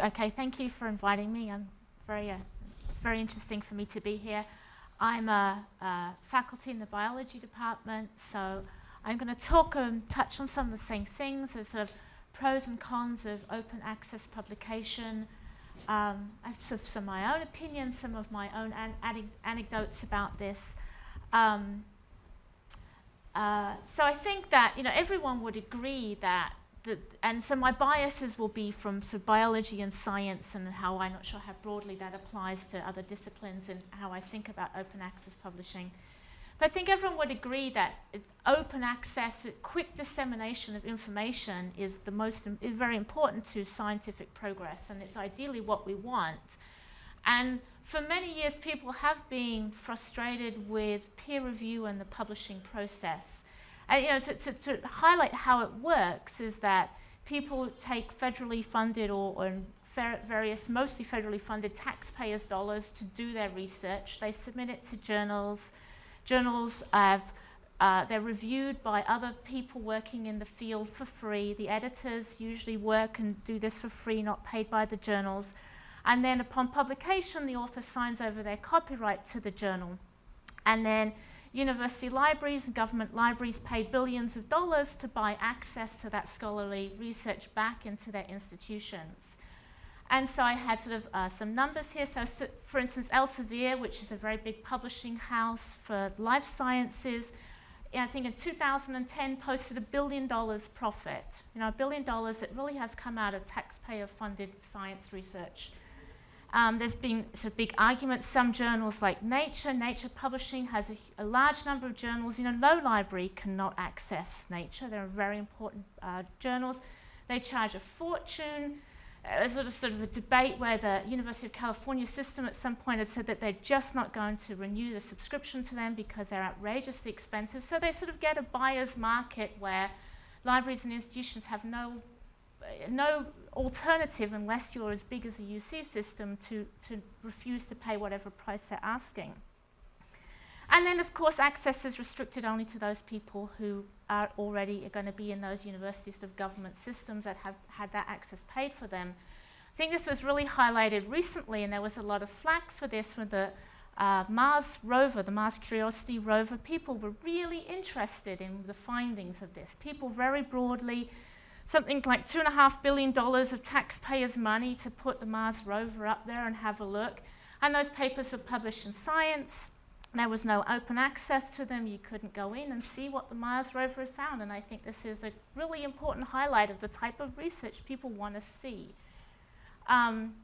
Okay, thank you for inviting me. I'm very, uh, it's very interesting for me to be here. I'm a, a faculty in the biology department, so I'm going to talk and touch on some of the same things as sort of pros and cons of open access publication. Um, I have sort of some of my own opinions, some of my own an anecdotes about this. Um, uh, so I think that you know everyone would agree that and so my biases will be from sort of biology and science and how I'm not sure how broadly that applies to other disciplines and how I think about open access publishing. But I think everyone would agree that open access, quick dissemination of information is the most is very important to scientific progress and it's ideally what we want. And for many years people have been frustrated with peer review and the publishing process. And, you know, to, to, to, highlight how it works is that people take federally funded or, or various mostly federally funded taxpayers' dollars to do their research. They submit it to journals. Journals have uh, they're reviewed by other people working in the field for free. The editors usually work and do this for free, not paid by the journals. And then upon publication, the author signs over their copyright to the journal. And then University libraries and government libraries pay billions of dollars to buy access to that scholarly research back into their institutions. And so I had sort of uh, some numbers here. So, so, for instance, Elsevier, which is a very big publishing house for life sciences, I think in 2010 posted a billion dollars profit. You know, a billion dollars that really have come out of taxpayer-funded science research. Um, there's been sort of big arguments. Some journals like Nature, Nature Publishing has a, a, large number of journals. You know, no library cannot access Nature. They're very important uh, journals. They charge a fortune. Uh, there's sort of, sort of a debate where the University of California system at some point had said that they're just not going to renew the subscription to them because they're outrageously expensive. So they sort of get a buyer's market where libraries and institutions have no no alternative unless you're as big as a UC system to, to refuse to pay whatever price they're asking. And then, of course, access is restricted only to those people who are already going to be in those universities of government systems that have had that access paid for them. I think this was really highlighted recently, and there was a lot of flack for this with the uh, Mars rover, the Mars Curiosity rover. People were really interested in the findings of this. People very broadly something like $2.5 billion of taxpayers' money to put the Mars rover up there and have a look. And those papers were published in Science. There was no open access to them. You couldn't go in and see what the Mars rover had found. And I think this is a really important highlight of the type of research people want to see. Um,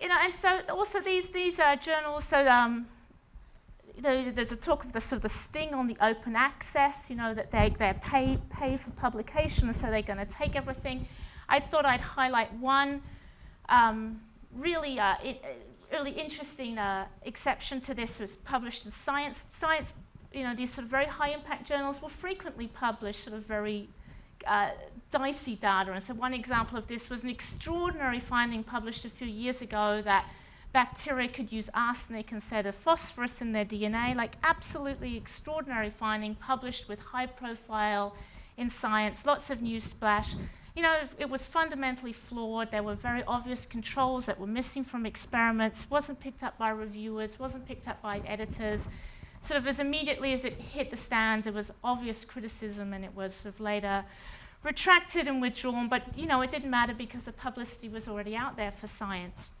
you know, and so also these, these uh, journals, so um, you know, there's a talk of the sort of the sting on the open access, you know, that they, they're pay, pay for publication, so they're going to take everything. I thought I'd highlight one um, really, uh, it, really interesting uh, exception to this was published in Science. Science, you know, these sort of very high impact journals will frequently publish sort of very uh, dicey data. And so one example of this was an extraordinary finding published a few years ago that bacteria could use arsenic instead of phosphorus in their DNA, like absolutely extraordinary finding published with high profile in science, lots of news splash. You know, it was fundamentally flawed. There were very obvious controls that were missing from experiments, wasn't picked up by reviewers, wasn't picked up by editors. Sort of as immediately as it hit the stands, there was obvious criticism and it was sort of later retracted and withdrawn, but you know, it didn't matter because the publicity was already out there for science.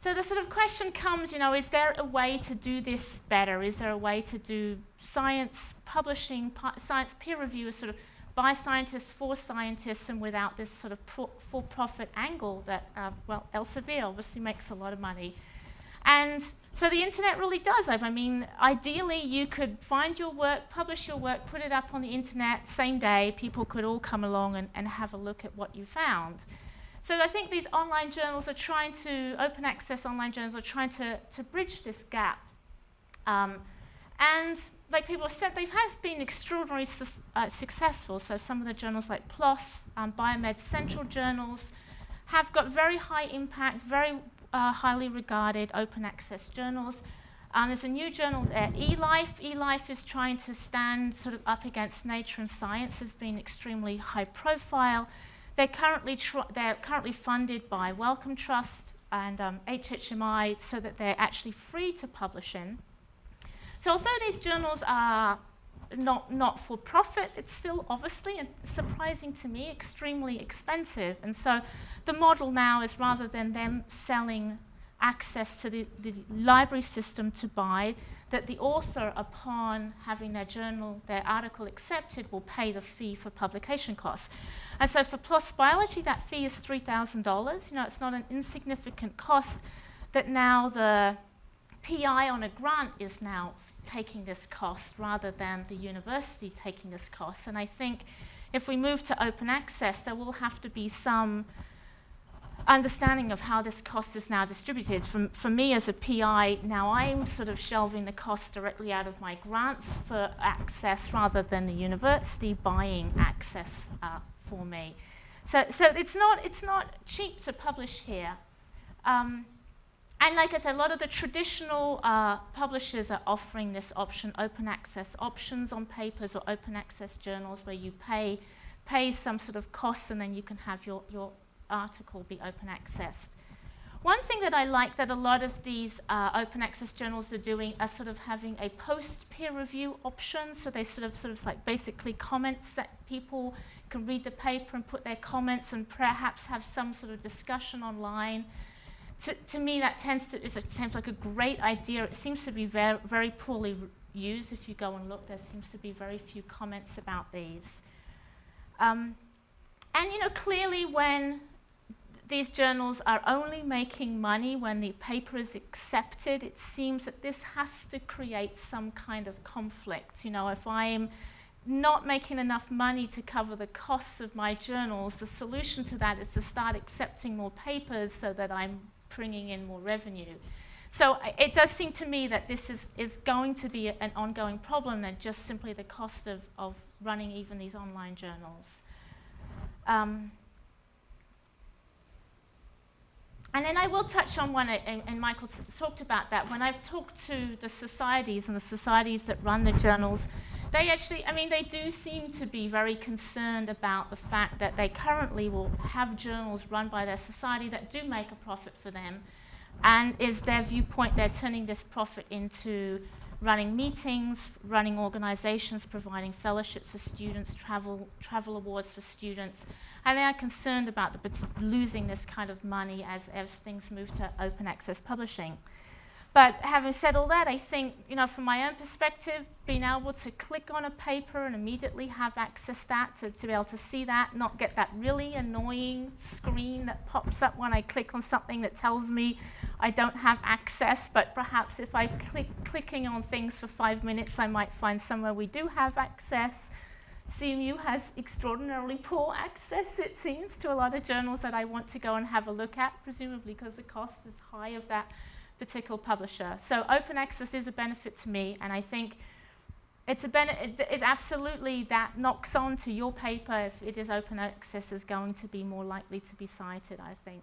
So the sort of question comes, you know, is there a way to do this better? Is there a way to do science publishing, science peer review sort of by scientists for scientists and without this sort of for-profit angle that, uh, well, Elsevier obviously makes a lot of money. And so the internet really does. I mean, ideally you could find your work, publish your work, put it up on the internet, same day, people could all come along and, and have a look at what you found. So I think these online journals are trying to, open access online journals are trying to, to bridge this gap. Um, and like people have said, they have been extraordinarily su uh, successful. So some of the journals like PLOS, um, Biomed Central journals, have got very high impact, very uh, highly regarded open access journals. Um, there's a new journal there, eLife. eLife is trying to stand sort of up against Nature and Science, has been extremely high profile. They're currently, they're currently funded by Wellcome Trust and um, HHMI so that they're actually free to publish in. So although these journals are not, not for profit, it's still obviously, and surprising to me, extremely expensive. And so the model now is rather than them selling access to the, the library system to buy, that the author, upon having their journal, their article accepted, will pay the fee for publication costs. And so for PLOS Biology, that fee is $3,000. You know, it's not an insignificant cost that now the PI on a grant is now taking this cost rather than the university taking this cost. And I think if we move to open access, there will have to be some understanding of how this cost is now distributed. For, for me as a PI, now I'm sort of shelving the cost directly out of my grants for access rather than the university buying access uh, for me. So, so it's, not, it's not cheap to publish here. Um, and like I said, a lot of the traditional uh, publishers are offering this option, open access options on papers or open access journals where you pay, pay some sort of costs and then you can have your, your article be open accessed. One thing that I like that a lot of these uh, open access journals are doing are sort of having a post peer review option. So they sort of sort of like basically comments that people can read the paper and put their comments and perhaps have some sort of discussion online. To, to me, that tends to it seems like a great idea. It seems to be very very poorly used. If you go and look, there seems to be very few comments about these. Um, and you know, clearly when these journals are only making money when the paper is accepted. It seems that this has to create some kind of conflict. You know, if I'm not making enough money to cover the costs of my journals, the solution to that is to start accepting more papers so that I'm bringing in more revenue. So it does seem to me that this is, is going to be an ongoing problem than just simply the cost of, of running even these online journals. Um, And then I will touch on one, and, Michael talked about that. When I've talked to the societies and the societies that run the journals, they actually, I mean, they do seem to be very concerned about the fact that they currently will have journals run by their society that do make a profit for them. And is their viewpoint they're turning this profit into running meetings, running organizations, providing fellowships for students, travel, travel awards for students, and they are concerned about the, losing this kind of money as, as things move to open access publishing. But having said all that, I think, you know, from my own perspective, being able to click on a paper and immediately have access that, to, to be able to see that, not get that really annoying screen that pops up when I click on something that tells me I don't have access, but perhaps if I click clicking on things for five minutes, I might find somewhere we do have access. CMU has extraordinarily poor access, it seems, to a lot of journals that I want to go and have a look at, presumably because the cost is high of that particular publisher. So open access is a benefit to me, and I think it's, a it's absolutely that knocks on to your paper if it is open access is going to be more likely to be cited, I think.